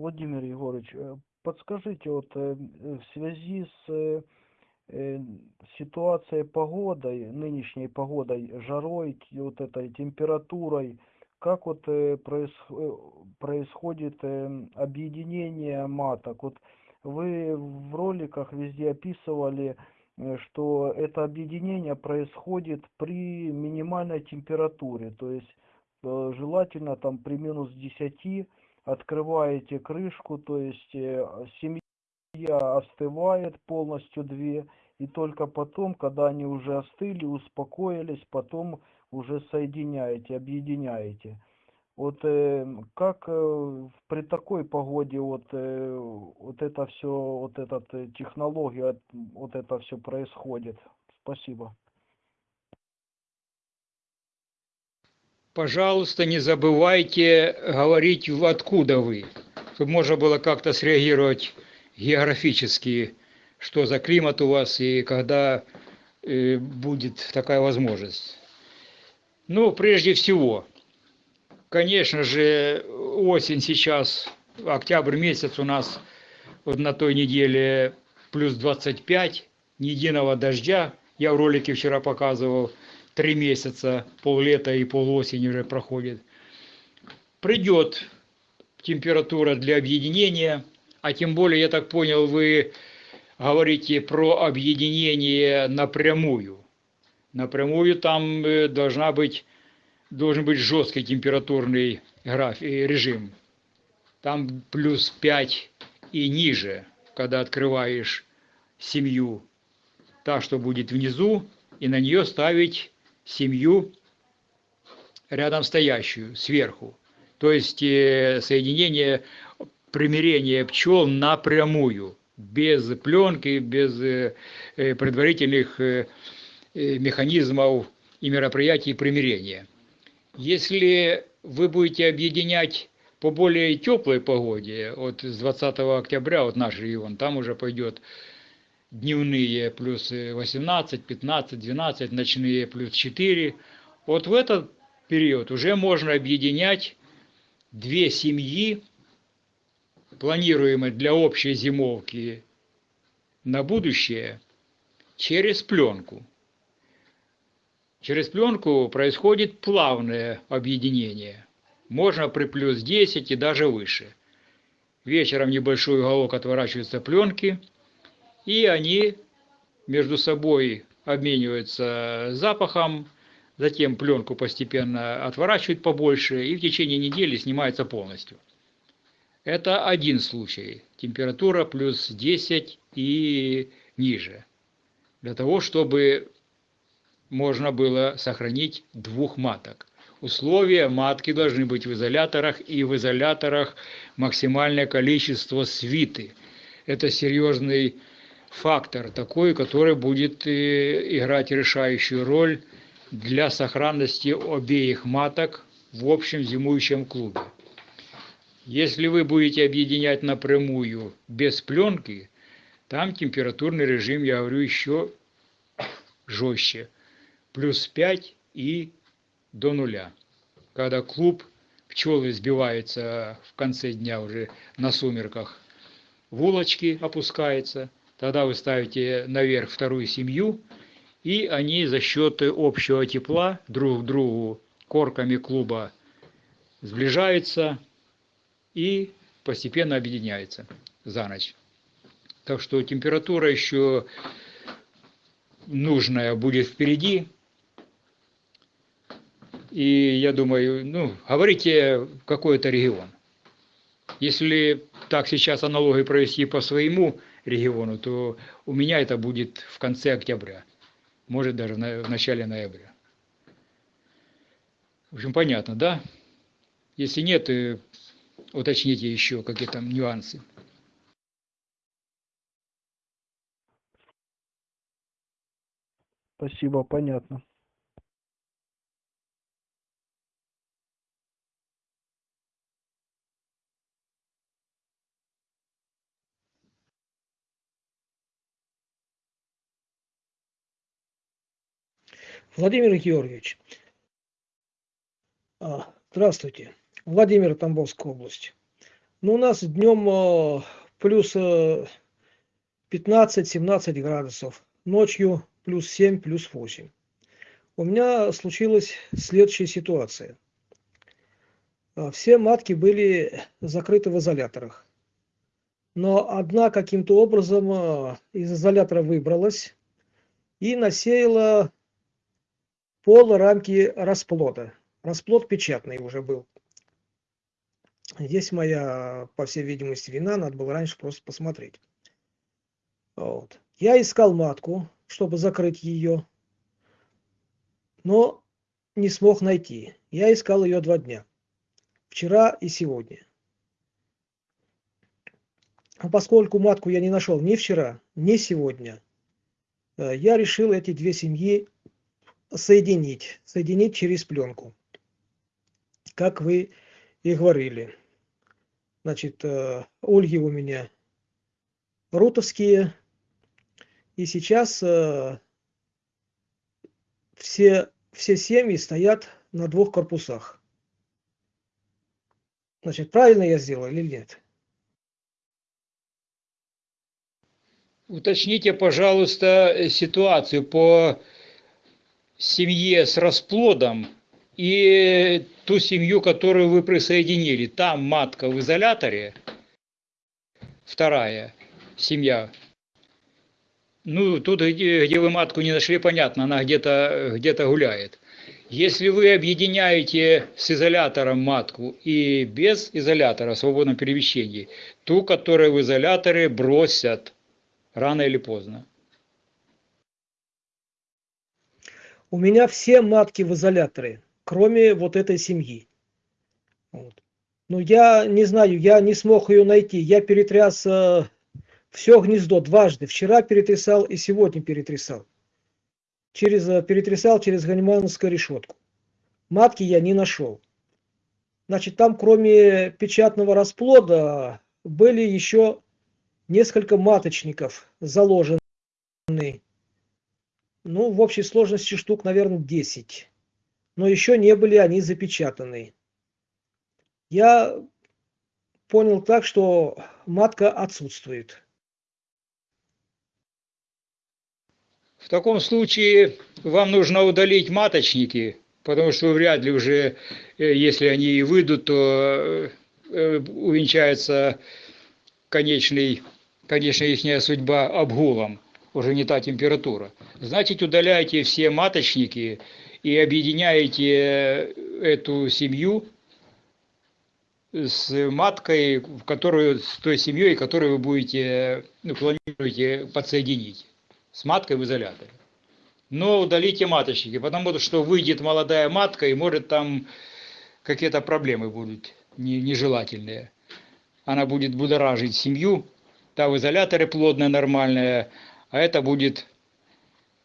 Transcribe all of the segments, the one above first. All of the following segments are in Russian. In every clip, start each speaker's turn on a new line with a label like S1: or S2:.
S1: Владимир Егорович, э, подскажите, вот э, в связи с э, э, ситуацией погодой, нынешней погодой, жарой, вот этой температурой, как вот э, э, происходит э, объединение маток? Вот вы в роликах везде описывали, э, что это объединение происходит при минимальной температуре, то есть желательно там при минус 10 открываете крышку, то есть семья остывает полностью две, и только потом, когда они уже остыли, успокоились, потом уже соединяете, объединяете. Вот э, как э, при такой погоде вот, э, вот это все, вот эта э, технология, вот это все происходит? Спасибо.
S2: Пожалуйста, не забывайте говорить, откуда вы, чтобы можно было как-то среагировать географически, что за климат у вас и когда э, будет такая возможность. Ну, прежде всего, конечно же, осень сейчас, октябрь месяц у нас вот на той неделе плюс 25, ни единого дождя. Я в ролике вчера показывал, три месяца, поллета и полуосень уже проходит. Придет температура для объединения, а тем более, я так понял, вы говорите про объединение напрямую. Напрямую там э, должна быть, должен быть жесткий температурный граф, э, режим. Там плюс 5 и ниже, когда открываешь семью, та, что будет внизу, и на нее ставить семью рядом стоящую, сверху. То есть э, соединение, примирение пчел напрямую, без пленки, без предварительных механизмов и мероприятий примирения. Если вы будете объединять по более теплой погоде, вот с 20 октября, вот наш регион, там уже пойдет дневные плюс 18, 15, 12, ночные плюс 4. Вот в этот период уже можно объединять две семьи, планируемые для общей зимовки на будущее, через пленку. Через пленку происходит плавное объединение. Можно при плюс 10 и даже выше. Вечером небольшой уголок отворачивается пленки, и они между собой обмениваются запахом, затем пленку постепенно отворачивают побольше и в течение недели снимается полностью. Это один случай. Температура плюс 10 и ниже. Для того, чтобы можно было сохранить двух маток. Условия матки должны быть в изоляторах и в изоляторах максимальное количество свиты. Это серьезный фактор такой, который будет э, играть решающую роль для сохранности обеих маток в общем зимующем клубе. Если вы будете объединять напрямую без пленки, там температурный режим, я говорю, еще жестче. Плюс 5 и до нуля. Когда клуб, пчелы сбиваются в конце дня уже на сумерках, в улочки опускается, тогда вы ставите наверх вторую семью, и они за счет общего тепла друг к другу корками клуба сближаются и постепенно объединяются за ночь. Так что температура еще нужная будет впереди. И я думаю, ну, говорите какой-то регион. Если так сейчас аналогии провести по своему региону, то у меня это будет в конце октября, может даже в начале ноября. В общем, понятно, да? Если нет, э, уточните еще какие там нюансы.
S1: Спасибо, понятно.
S3: Владимир Георгиевич, а, здравствуйте. Владимир, Тамбовская область. Ну, у нас днем а, плюс а, 15-17 градусов, ночью плюс 7, плюс 8. У меня случилась следующая ситуация. А, Все матки были закрыты в изоляторах. Но одна каким-то образом а, из изолятора выбралась и насеяла пол рамки расплода. Расплод печатный уже был. Здесь моя, по всей видимости, вина, надо было раньше просто посмотреть. Вот. Я искал матку, чтобы закрыть ее, но не смог найти. Я искал ее два дня. Вчера и сегодня. А поскольку матку я не нашел ни вчера, ни сегодня, э, я решил эти две семьи соединить, соединить через пленку, как вы и говорили. Значит, э, ульи у меня рутовские, и сейчас э, все, все семьи стоят на двух корпусах. Значит, правильно я сделал или нет?
S2: Уточните, пожалуйста, ситуацию по семье с расплодом и ту семью, которую вы присоединили. Там матка в изоляторе, вторая семья. Ну, тут, где, где вы матку не нашли, понятно, она где-то где гуляет. Если вы объединяете с изолятором матку и без изолятора в свободном перемещении, ту, которая в изоляторе бросят рано или поздно.
S3: У меня все матки в изоляторе, кроме вот этой семьи. Вот. Но я не знаю, я не смог ее найти. Я перетряс э, все гнездо дважды. Вчера перетрясал и сегодня перетрясал. Через, э, перетрясал через ганимановскую решетку. Матки я не нашел. Значит, там кроме печатного расплода были еще несколько маточников заложены. Ну, в общей сложности штук, наверное, 10. Но еще не были они запечатаны. Я понял так, что матка отсутствует.
S2: В таком случае вам нужно удалить маточники, потому что вряд ли уже, э, если они и выйдут, то э, увенчается конечный, конечная их судьба обгулом, уже не та температура. Значит, удаляйте все маточники и объединяете эту семью с маткой, в которую, с той семьей, которую вы будете, ну, планируете подсоединить с маткой в изоляторе. Но удалите маточники, потому что выйдет молодая матка и может там какие-то проблемы будут нежелательные. Она будет будоражить семью, та в изоляторе плодная, нормальная, а это будет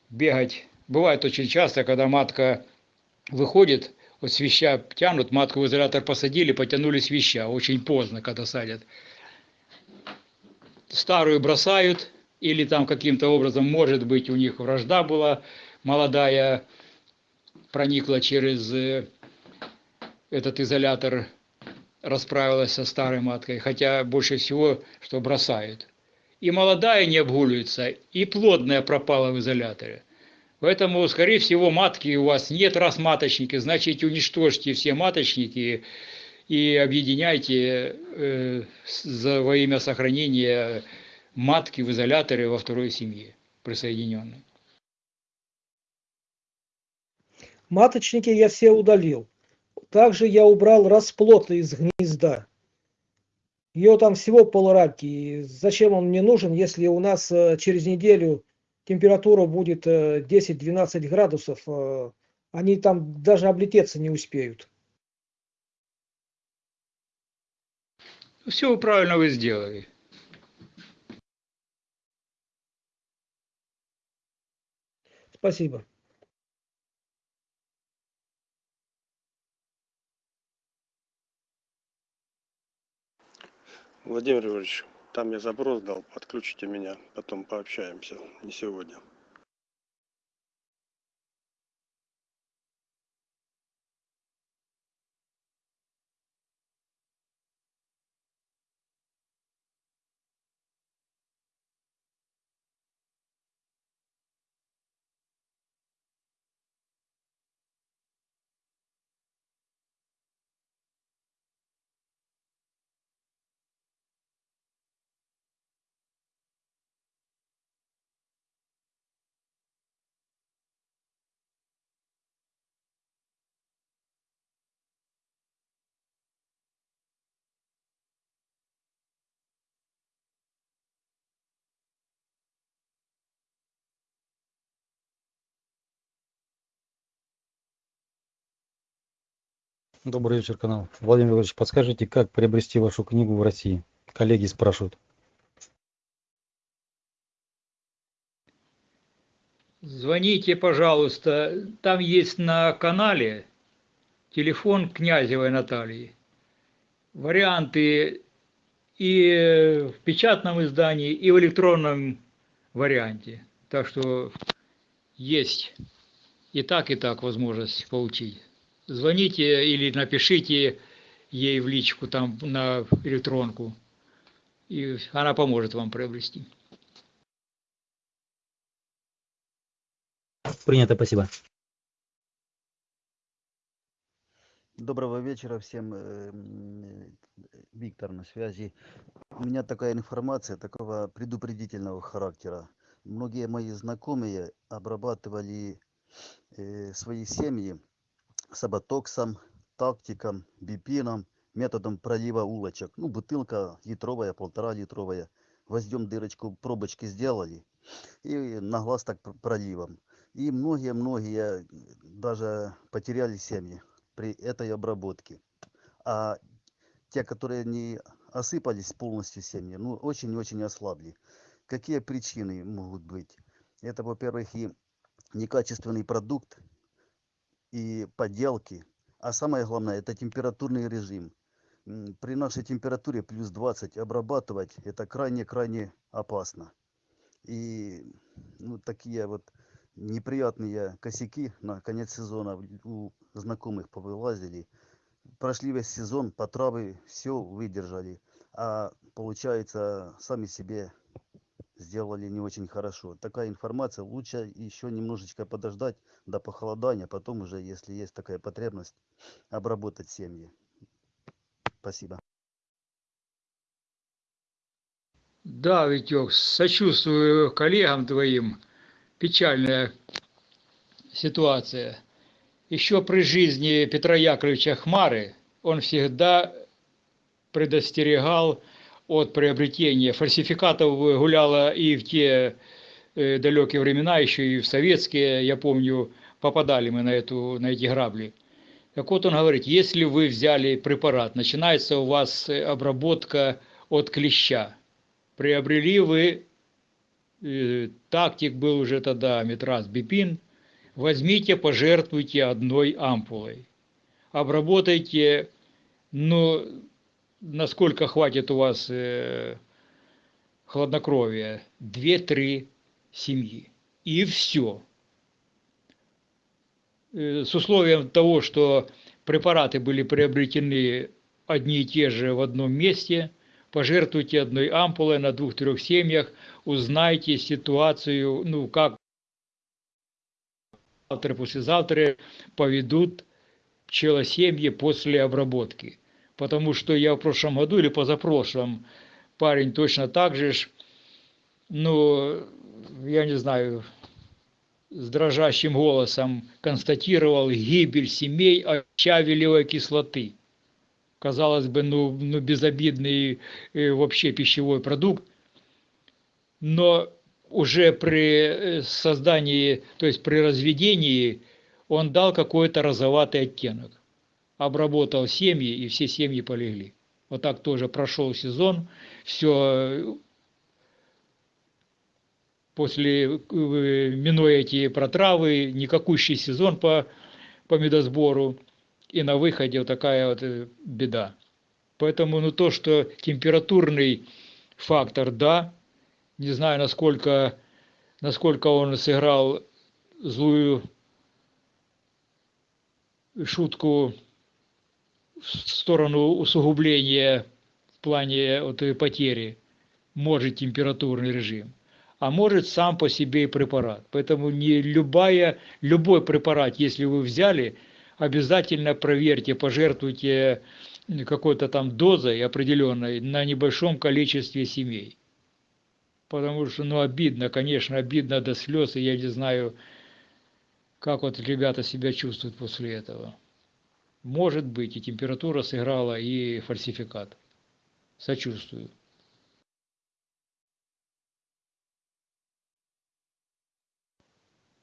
S2: бегать. Бывает очень часто, когда матка выходит, вот свища тянут, матку в изолятор посадили, потянули свища, очень поздно, когда садят. Старую бросают, или там каким-то образом, может быть, у них вражда была молодая, проникла через э, этот изолятор, расправилась со старой маткой, хотя больше всего, что бросают. И молодая не обгуливается, и плодная пропала в изоляторе. Поэтому, скорее всего, матки у вас нет, раз маточники, значит, уничтожьте все маточники и объединяйте э, за, во имя сохранения матки в изоляторе во второй семье присоединенной.
S3: Маточники я все удалил. Также я убрал расплод из гнезда. Ее там всего полрамки. Зачем он мне нужен, если у нас э, через неделю температура будет 10-12 э, градусов, э, они там даже облететься не успеют.
S2: Все правильно вы сделали.
S3: Спасибо.
S4: Владимир Григорьевич, там я запрос дал, подключите меня, потом пообщаемся, не сегодня.
S5: Добрый вечер, канал. Владимир Владимирович, подскажите, как приобрести вашу книгу в России? Коллеги спрашивают.
S2: Звоните, пожалуйста. Там есть на канале телефон Князевой Натальи. Варианты и в печатном издании, и в электронном варианте. Так что есть и так, и так возможность получить. Звоните или напишите ей в личку там на электронку, и она поможет вам приобрести.
S5: Принято, спасибо.
S6: Доброго вечера всем. э, Виктор на связи. У меня такая информация такого предупредительного характера. Многие мои знакомые обрабатывали э, свои семьи саботоксом, тактиком, бипином, методом пролива улочек. Ну, бутылка литровая, полтора литровая. Возьмем дырочку, пробочки сделали. И на глаз так пр- проливом. И многие-многие даже потеряли семьи при этой обработке. А те, которые не осыпались полностью семьи, ну, очень-очень ослабли. Какие причины могут быть? Это, во-первых, и некачественный продукт, и подделки. А самое главное, это температурный режим. При нашей температуре плюс 20 обрабатывать это крайне-крайне опасно. И ну, такие вот неприятные косяки на конец сезона у знакомых повылазили. Прошли весь сезон, по травы все выдержали, а получается сами себе сделали не очень хорошо. Такая информация, лучше еще немножечко подождать до похолодания, потом уже, если есть такая потребность, обработать семьи. Спасибо.
S2: Да, Витек, сочувствую коллегам твоим. Печальная ситуация. Еще при жизни Петра Яковлевича Хмары он всегда предостерегал от приобретения фальсификатов гуляло и в те э, далекие времена, еще и в советские, я помню, попадали мы на, эту, на эти грабли. Так вот он говорит, если вы взяли препарат, начинается у вас э, обработка от клеща. Приобрели вы, э, тактик был уже тогда метраз бипин, возьмите, пожертвуйте одной ампулой. Обработайте, ну, насколько хватит у вас э, хладнокровия, 2-3 семьи. И все. Э, с условием того, что препараты были приобретены одни и те же в одном месте, пожертвуйте одной ампулой на двух-трех семьях, узнайте ситуацию, ну, как завтра, послезавтра поведут пчелосемьи после обработки. Потому что я в прошлом году или позапрошлом парень точно так же, ж, ну, я не знаю, с дрожащим голосом констатировал гибель семей от щавелевой кислоты. Казалось бы, ну, ну безобидный э, вообще пищевой продукт, но уже при э, создании, то есть при разведении, он дал какой-то розоватый оттенок. Обработал семьи, и все семьи полегли. Вот так тоже прошел сезон, все после, э, минуя эти протравы, никакущий сезон по, по медосбору, и на выходе вот такая вот э, беда. Поэтому ну, то, что температурный фактор, да, не знаю, насколько, насколько он сыграл злую шутку в сторону усугубления в плане вот, этой потери, может температурный режим, а может сам по себе и препарат. Поэтому не любая, любой препарат, если вы взяли, обязательно проверьте, пожертвуйте какой-то там дозой определенной на небольшом количестве семей. Потому что, ну, обидно, конечно, обидно до слез, и я не знаю, как вот ребята себя чувствуют после этого. Может быть, и температура сыграла, и фальсификат. Сочувствую.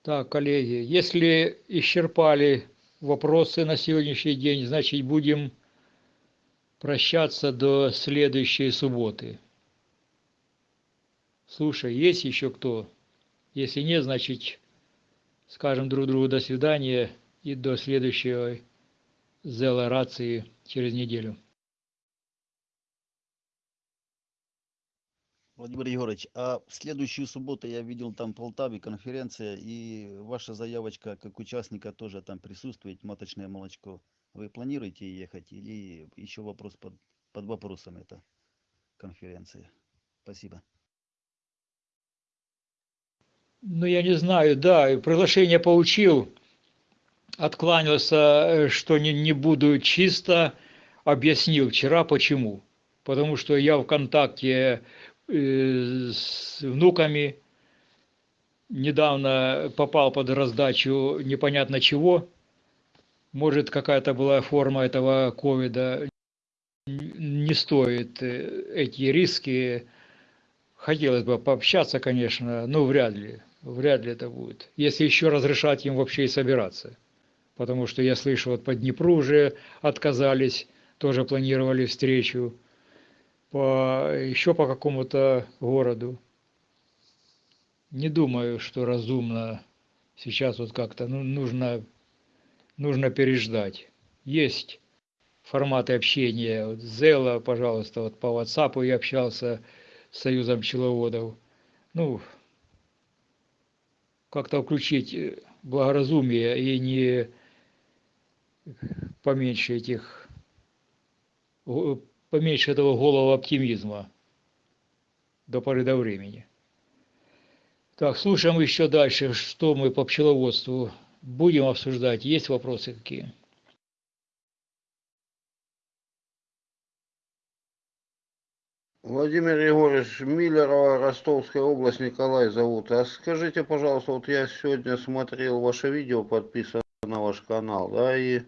S2: Так, коллеги, если исчерпали вопросы на сегодняшний день. Значит, будем прощаться до следующей субботы. Слушай, есть еще кто? Если нет, значит, скажем друг другу до свидания и до следующей зела рации через неделю.
S6: Владимир Егорович, а в следующую субботу я видел там в Полтаве конференция, и ваша заявочка как участника тоже там присутствует, маточное молочко. Вы планируете ехать или еще вопрос под, под вопросом эта конференция? Спасибо.
S2: Ну, я не знаю, да, приглашение получил, откланялся, э, что не, не буду чисто, объяснил вчера почему. Потому что я в контакте э, с внуками, недавно попал под раздачу непонятно чего, может какая-то была форма этого ковида, не стоит э, эти риски. Хотелось бы пообщаться, конечно, но вряд ли вряд ли это будет. Если еще разрешать им вообще и собираться. Потому что я слышу, вот по Днепру уже отказались, тоже планировали встречу, по, еще по какому-то городу. Не думаю, что разумно сейчас вот как-то ну, нужно, нужно переждать. Есть форматы общения. Вот Зела, пожалуйста, вот по WhatsApp я общался с Союзом пчеловодов. Ну, как-то включить благоразумие и не поменьше этих поменьше этого голого оптимизма до поры до времени. Так, слушаем еще дальше, что мы по пчеловодству будем обсуждать. Есть вопросы какие?
S7: Владимир Егорович Миллерова, Ростовская область, Николай зовут. А скажите, пожалуйста, вот я сегодня смотрел ваше видео, подписан на ваш канал, да, и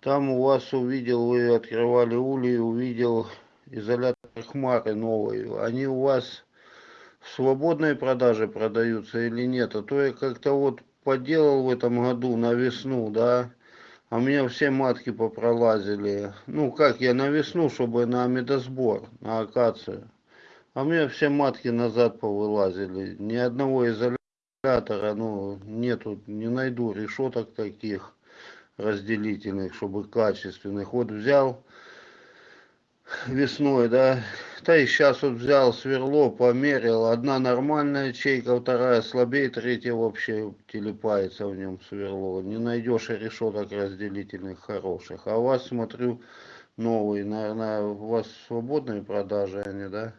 S7: там у вас увидел, вы открывали улей, увидел изолятор хмары новый. Они у вас в свободной продаже продаются или нет? А то я как-то вот поделал в этом году на весну, да, а у меня все матки попролазили. Ну, как я на весну, чтобы на медосбор, на акацию. А у меня все матки назад повылазили. Ни одного изолятора, ну, нету, не найду решеток таких разделительных, чтобы качественных. Вот взял весной, да, да и сейчас вот взял сверло, померил, одна нормальная ячейка, вторая слабее, третья вообще телепается в нем сверло. Не найдешь решеток разделительных хороших. А у вас, смотрю, новые, наверное, у вас свободные продажи они, да?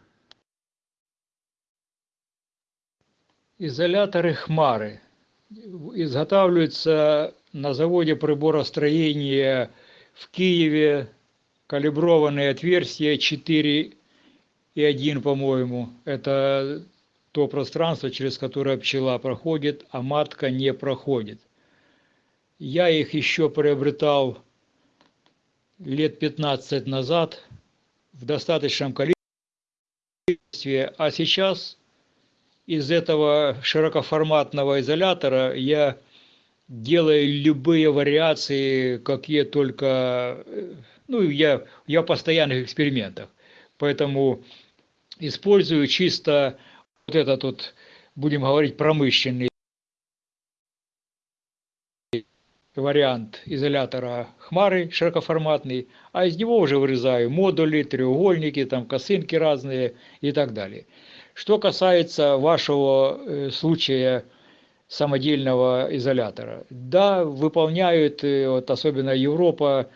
S2: Изоляторы Хмары изготавливаются на заводе приборостроения в Киеве, калиброванные отверстия 4 и 1, по-моему. Это то пространство, через которое пчела проходит, а матка не проходит. Я их еще приобретал лет 15 назад в достаточном количестве, а сейчас из этого широкоформатного изолятора я делаю любые вариации, какие только ну, я, я в постоянных экспериментах. Поэтому использую чисто вот этот вот, будем говорить, промышленный вариант изолятора хмары широкоформатный, а из него уже вырезаю модули, треугольники, там косынки разные и так далее. Что касается вашего э, случая самодельного изолятора, да, выполняют, э, вот особенно Европа,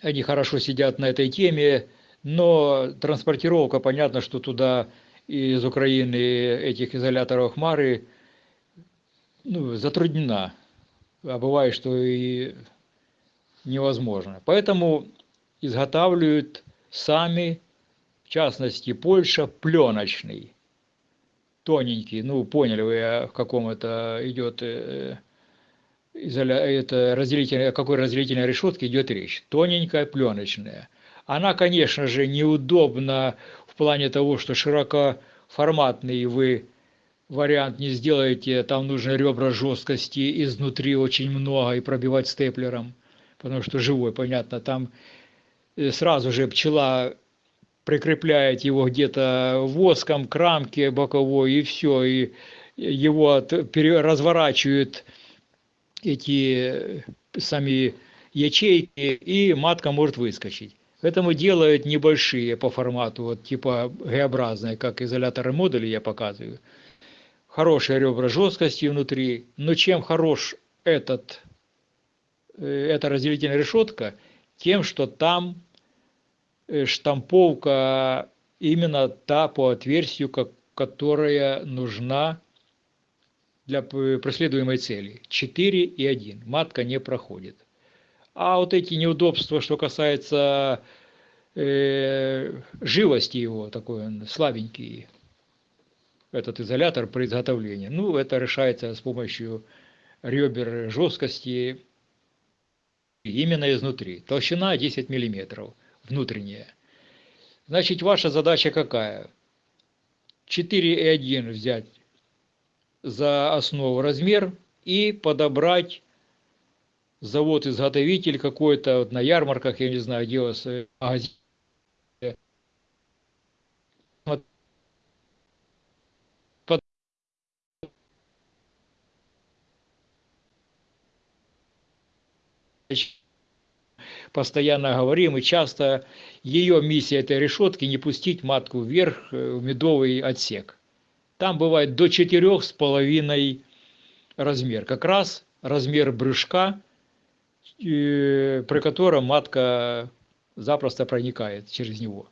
S2: они хорошо сидят на этой теме, но транспортировка, понятно, что туда из Украины этих изоляторов хмары ну, затруднена, а бывает, что и невозможно. Поэтому изготавливают сами, частности, Польша, пленочный, тоненький, ну, поняли вы, в каком это идет э, это разделительная, какой разделительной решетке идет речь. Тоненькая, пленочная. Она, конечно же, неудобна в плане того, что широкоформатный вы вариант не сделаете, там нужно ребра жесткости изнутри очень много и пробивать степлером, потому что живой, понятно, там э, сразу же пчела прикрепляет его где-то воском к рамке боковой и все, и его от- пере- разворачивают эти э, сами ячейки, и матка может выскочить. Поэтому делают небольшие по формату, вот типа Г-образные, как изоляторы модули я показываю. Хорошие ребра жесткости внутри, но чем хорош этот, э, эта разделительная решетка, тем, что там штамповка именно та по отверстию, как, которая нужна для преследуемой цели. 4 и 1. Матка не проходит. А вот эти неудобства, что касается э, живости его, такой он слабенький, этот изолятор при изготовлении, ну, это решается с помощью ребер жесткости именно изнутри. Толщина 10 миллиметров, внутренняя. Значит, ваша задача какая? 4,1 взять за основу размер и подобрать завод-изготовитель какой-то вот на ярмарках, я не знаю, где вас э, магазин. Постоянно говорим и часто ее миссия этой решетки не пустить матку вверх э, в медовый отсек. Там бывает до четырех с половиной размер. Как раз размер брюшка, э, при котором матка запросто проникает через него.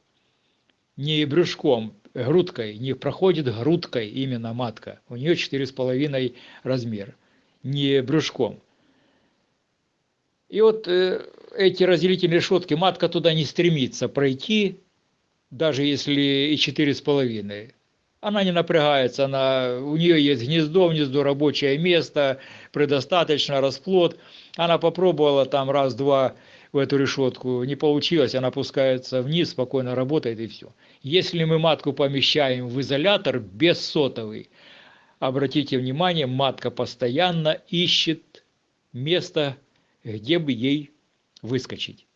S2: Не брюшком, грудкой, не проходит грудкой именно матка. У нее четыре с половиной размер, не брюшком. И вот э, эти разделительные решетки, матка туда не стремится пройти, даже если и четыре с половиной. Она не напрягается, она, у нее есть гнездо, гнездо рабочее место, предостаточно расплод. Она попробовала там раз-два в эту решетку, не получилось, она опускается вниз, спокойно работает и все. Если мы матку помещаем в изолятор без сотовый, обратите внимание, матка постоянно ищет место, где бы ей выскочить.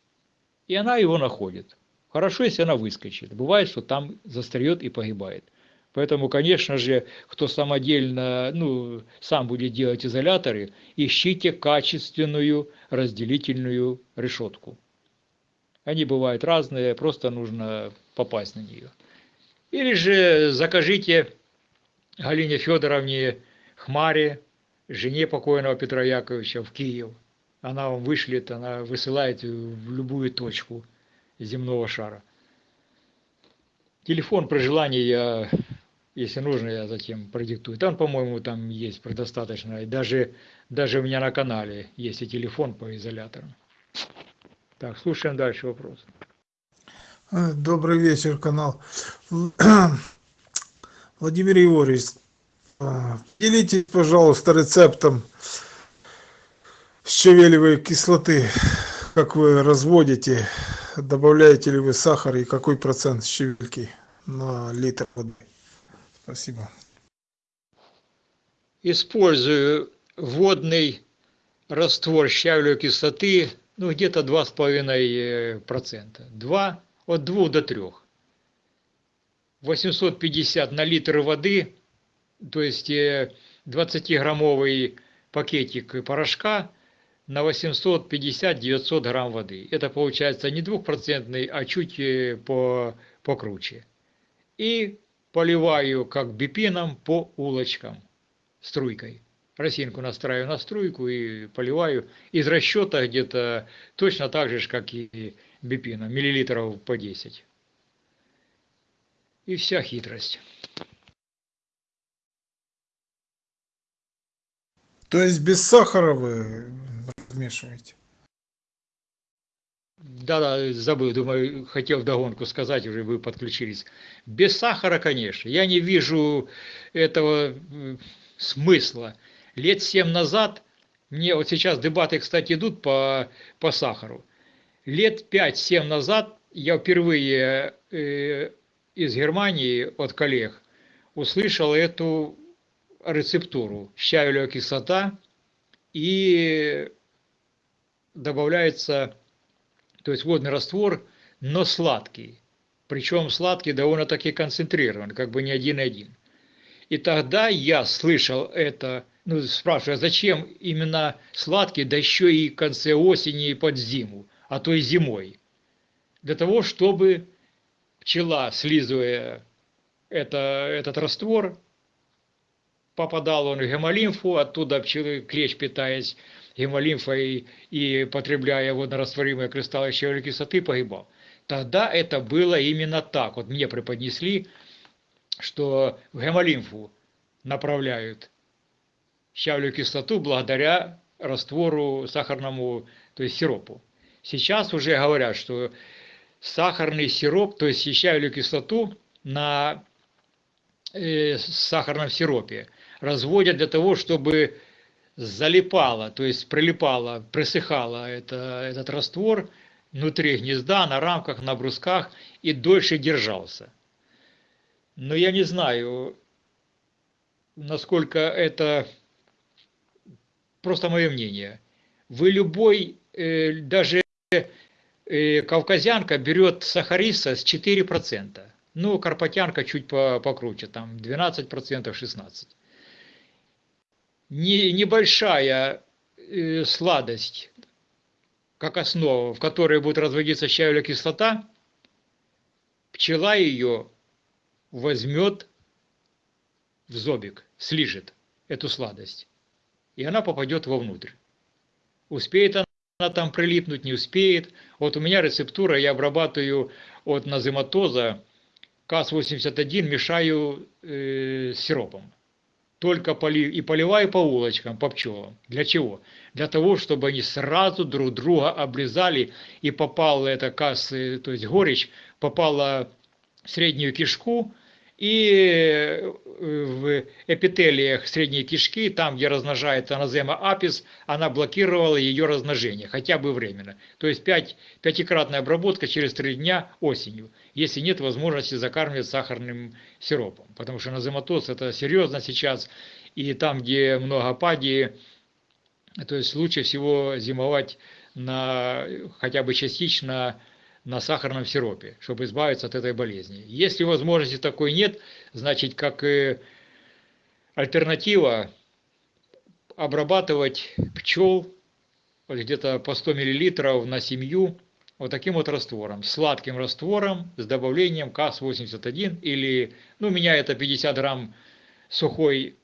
S2: И она его находит. Хорошо, если она выскочит. Бывает, что там застреет и погибает. Поэтому, конечно же, кто самодельно, ну, сам будет делать изоляторы, ищите качественную разделительную решетку. Они бывают разные, просто нужно попасть на нее. Или же закажите Галине Федоровне Хмаре, жене покойного Петра Яковлевича в Киев. Она вам вышлет, она высылает в любую точку земного шара. Телефон при желании я, если нужно, я затем продиктую. Там, по-моему, там есть предостаточно. И даже, даже у меня на канале есть и телефон по изоляторам. Так, слушаем дальше вопрос.
S8: Э, Добрый вечер, канал. Владимир Егорович, а, поделитесь, пожалуйста, рецептом щавелевой кислоты, как вы разводите, добавляете ли вы сахар и какой процент щавельки на литр воды. Спасибо.
S2: Использую водный раствор щавелевой кислоты, ну, где-то 2,5%. 2, от 2 до 3. 850 на литр воды, то есть 20-граммовый пакетик порошка на 850-900 грамм воды. Это получается не двухпроцентный, а чуть э, по, покруче. И поливаю как бипином по улочкам струйкой. Росинку настраиваю на струйку и поливаю из расчета где-то точно так же, как и бипином, миллилитров по 10. И вся хитрость.
S8: То есть без сахара вы размешиваете?
S2: Да-да, забыл, думаю, хотел вдогонку сказать, уже вы подключились. Без сахара, конечно. Я не вижу этого смысла. Лет семь назад, мне вот сейчас дебаты, кстати, идут по, по сахару. Лет 5-7 назад я впервые э, из Германии от коллег услышал эту рецептуру щавелевая кислота и добавляется, то есть водный раствор, но сладкий. Причем сладкий довольно-таки концентрирован, как бы не один-один. И тогда я слышал это, ну, спрашиваю, а зачем именно сладкий, да еще и в конце осени и под зиму, а то и зимой. Для того, чтобы пчела, слизывая это, этот раствор, попадал он в гемолимфу, оттуда пчелы, клещ питаясь гемолимфой и потребляя водорастворимые кристаллы щавелевой кислоты, погибал. Тогда это было именно так. Вот мне преподнесли, что в гемолимфу направляют щавелевую кислоту благодаря раствору сахарному, то есть сиропу. Сейчас уже говорят, что сахарный сироп, то есть щавелевую кислоту на э, сахарном сиропе разводят для того, чтобы залипало, то есть прилипало, присыхало это, этот раствор внутри гнезда, на рамках, на брусках и дольше держался. Но я не знаю, насколько это просто мое мнение. Вы любой, э, даже э, кавказянка берет сахариса с 4%. Ну, карпатянка чуть покруче, там 12%, 16% не, небольшая э, сладость, как основа, в которой будет разводиться щавелевая кислота, пчела ее возьмет в зобик, слижет эту сладость, и она попадет вовнутрь. Успеет она там прилипнуть, не успеет. Вот у меня рецептура, я обрабатываю от назематоза КАС-81, мешаю э, с сиропом только поли, и поливаю по улочкам, по пчелам. Для чего? Для того, чтобы они сразу друг друга облизали и попала эта касса, то есть горечь, попала в среднюю кишку, и э, в эпителиях средней кишки, там, где размножается аназема апис, она блокировала ее размножение, хотя бы временно. То есть 5, пятикратная обработка через 3 дня осенью, если нет возможности закармливать сахарным сиропом. Потому что назематоз это серьезно сейчас, и там, где много ападии, то есть лучше всего зимовать на, хотя бы частично на сахарном сиропе, чтобы избавиться от этой болезни. Если возможности такой нет, значит, как альтернатива, обрабатывать пчел где-то по 100 мл на семью вот таким вот раствором, сладким раствором с добавлением КАС-81 или, ну, у меня это 50 грамм сухой,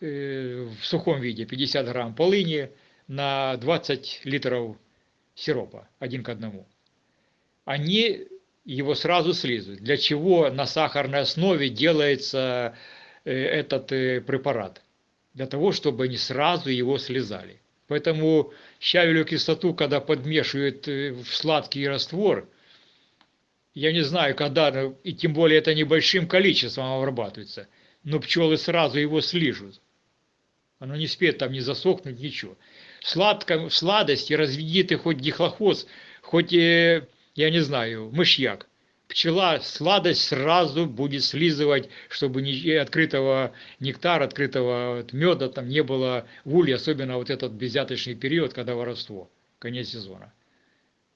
S2: э, в сухом виде, 50 грамм полыни на 20 литров сиропа, один к одному они его сразу слизывают. Для чего на сахарной основе делается э, этот э, препарат? Для того, чтобы они сразу его слезали. Поэтому щавелевую кислоту, когда подмешивают э, в сладкий раствор, я не знаю, когда, и тем более это небольшим количеством обрабатывается, но пчелы сразу его слижут. Оно не успеет там не засохнуть, ничего. Сладко, в сладости разведи ты хоть дихлохоз, хоть я не знаю, мышьяк. Пчела сладость сразу будет слизывать, чтобы ни открытого нектара, открытого меда там не было в улье, особенно вот этот безяточный период, когда воровство, конец сезона.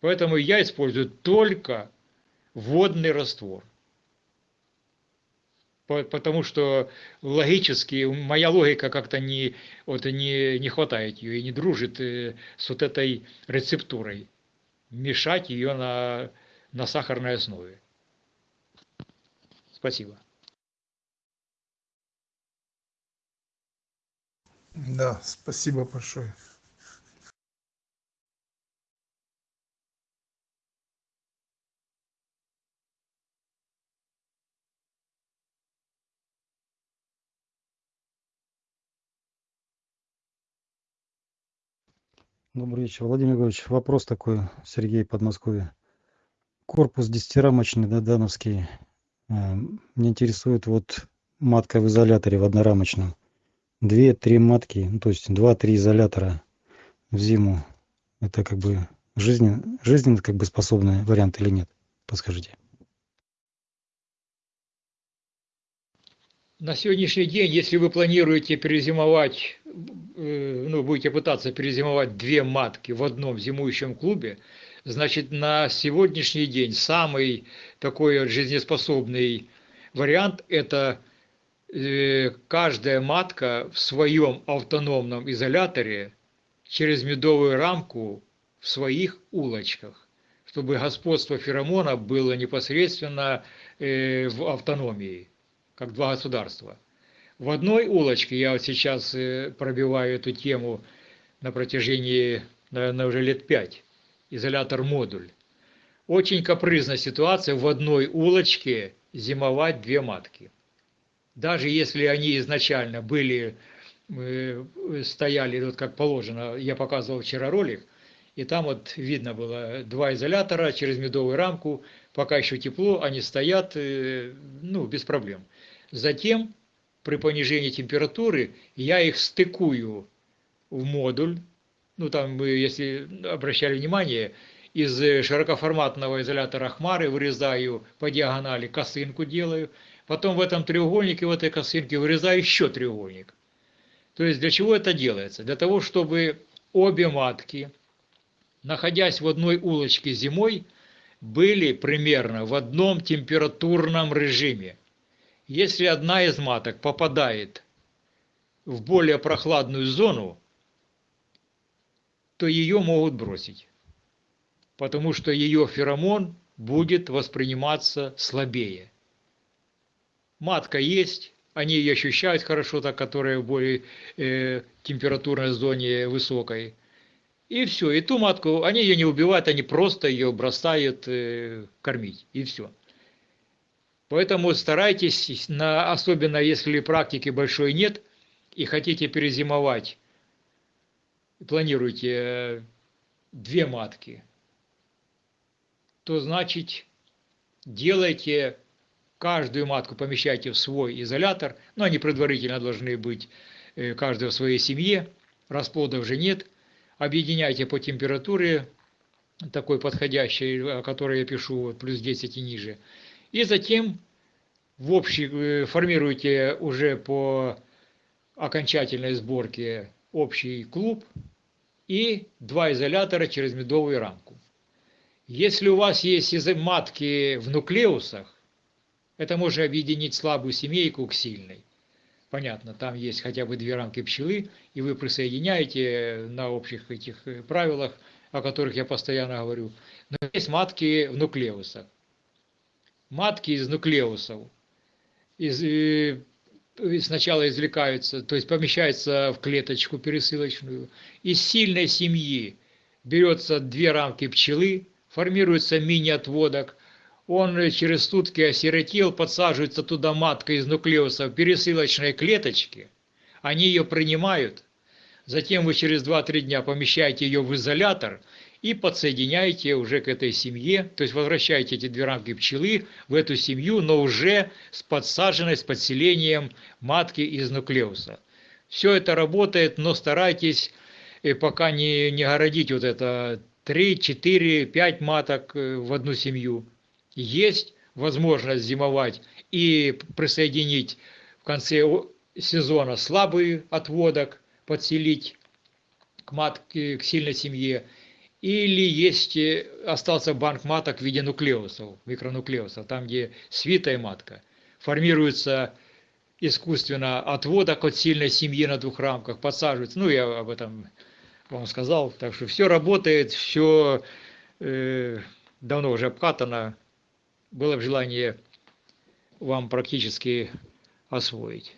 S2: Поэтому я использую только водный раствор. Потому что логически, моя логика как-то не, вот, не, не хватает ее и не дружит э, с вот этой рецептурой мешать ее на, на сахарной основе. Спасибо.
S8: Да, спасибо большое.
S5: Добрый вечер, Владимир Григорьевич. Вопрос такой, Сергей, Подмосковье. Корпус десятирамочный, да, дановский. Э, меня интересует вот матка в изоляторе в однорамочном. Две-три матки, ну, то есть два-три изолятора в зиму. Это как бы жизненно, жизненно как бы способный вариант или нет? Подскажите.
S2: На сегодняшний день, если вы планируете перезимовать, э, ну, будете пытаться перезимовать две матки в одном зимующем клубе, значит, на сегодняшний день самый такой жизнеспособный вариант – это э, каждая матка в своем автономном изоляторе через медовую рамку в своих улочках, чтобы господство феромона было непосредственно э, в автономии как два государства. В одной улочке, я вот сейчас э, пробиваю эту тему на протяжении, наверное, уже лет пять, изолятор-модуль. Очень капризная ситуация в одной улочке зимовать две матки. Даже если они изначально были, э, стояли, вот как положено, я показывал вчера ролик, и там вот видно было два изолятора через медовую рамку, пока еще тепло, они стоят, э, ну, без проблем. Затем, при понижении температуры, я их стыкую в модуль. Ну, там, мы, если обращали внимание, из широкоформатного изолятора хмары вырезаю по диагонали косынку делаю. Потом в этом треугольнике, в этой косынке вырезаю еще треугольник. То есть для чего это делается? Для того, чтобы обе матки, находясь в одной улочке зимой, были примерно в одном температурном режиме. Если одна из маток попадает в более прохладную зону, то ее могут бросить, потому что ее феромон будет восприниматься слабее. Матка есть, они ее ощущают хорошо, так, которая в более э, температурной зоне высокой. И все, и ту матку, они ее не убивают, они просто ее бросают э, кормить, и все. Поэтому старайтесь, на, особенно если практики большой нет и хотите перезимовать, планируете э, две матки, то значит делайте каждую матку, помещайте в свой изолятор, но они предварительно должны быть э, каждая в своей семье, расплодов же нет, объединяйте по температуре, такой подходящей, о которой я пишу, плюс 10 и ниже, и затем в общий, э, формируете уже по окончательной сборке общий клуб и два изолятора через медовую рамку. Если у вас есть матки в нуклеусах, это можно объединить слабую семейку к сильной. Понятно, там есть хотя бы две рамки пчелы, и вы присоединяете на общих этих э, правилах, о которых я постоянно говорю. Но есть матки в нуклеусах матки из нуклеусов. Из, и, сначала извлекаются, то есть помещаются в клеточку пересылочную. Из сильной семьи берется две рамки пчелы, формируется мини-отводок, он через сутки осиротел, подсаживается туда матка из нуклеуса в пересылочной клеточке, они ее принимают, затем вы через 2-3 дня помещаете ее в изолятор – и подсоединяете уже к этой семье, то есть возвращаете эти две рамки пчелы в эту семью, но уже с подсаженной, с подселением матки из нуклеуса. Все это работает, но старайтесь э, пока не, не городить вот это 3, 4, 5 маток э, в одну семью. Есть возможность зимовать и присоединить в конце сезона слабый отводок, подселить к матке, к сильной семье – или есть, э, остался банк маток в виде нуклеусов, микронуклеусов, там, где свитая матка. Формируется искусственно отводок от сильной семьи на двух рамках, подсаживается. Ну, я об этом вам сказал. Так что все работает, все э, давно уже обкатано. Было бы желание вам практически освоить.